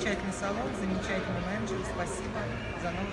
замечательный салон, замечательный менеджер. Спасибо за новый